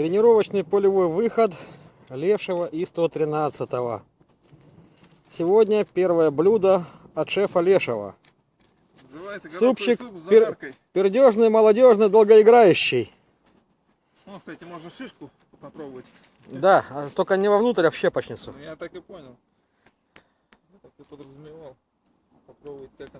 Тренировочный полевой выход Левшего и 113 -го. Сегодня первое блюдо от шефа Лешего. Называется Супчик суп пер- пердежный, молодежный, долгоиграющий. Ну, кстати, можно шишку попробовать. Да, а только не вовнутрь, а в щепочницу. Ну, я так и понял. Я так и подразумевал. Попробовать, как она.